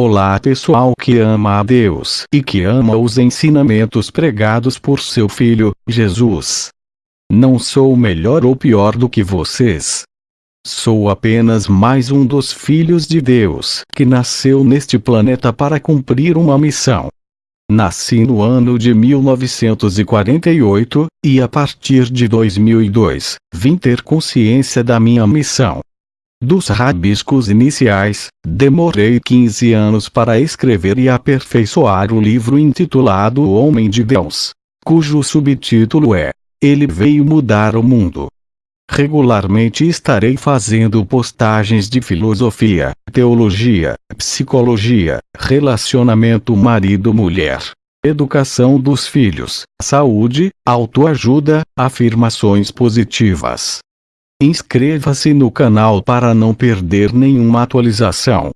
Olá pessoal que ama a Deus e que ama os ensinamentos pregados por seu Filho, Jesus. Não sou melhor ou pior do que vocês. Sou apenas mais um dos filhos de Deus que nasceu neste planeta para cumprir uma missão. Nasci no ano de 1948, e a partir de 2002, vim ter consciência da minha missão. Dos rabiscos iniciais, demorei 15 anos para escrever e aperfeiçoar o livro intitulado O Homem de Deus, cujo subtítulo é Ele veio mudar o mundo. Regularmente estarei fazendo postagens de filosofia, teologia, psicologia, relacionamento marido-mulher, educação dos filhos, saúde, autoajuda, afirmações positivas Inscreva-se no canal para não perder nenhuma atualização.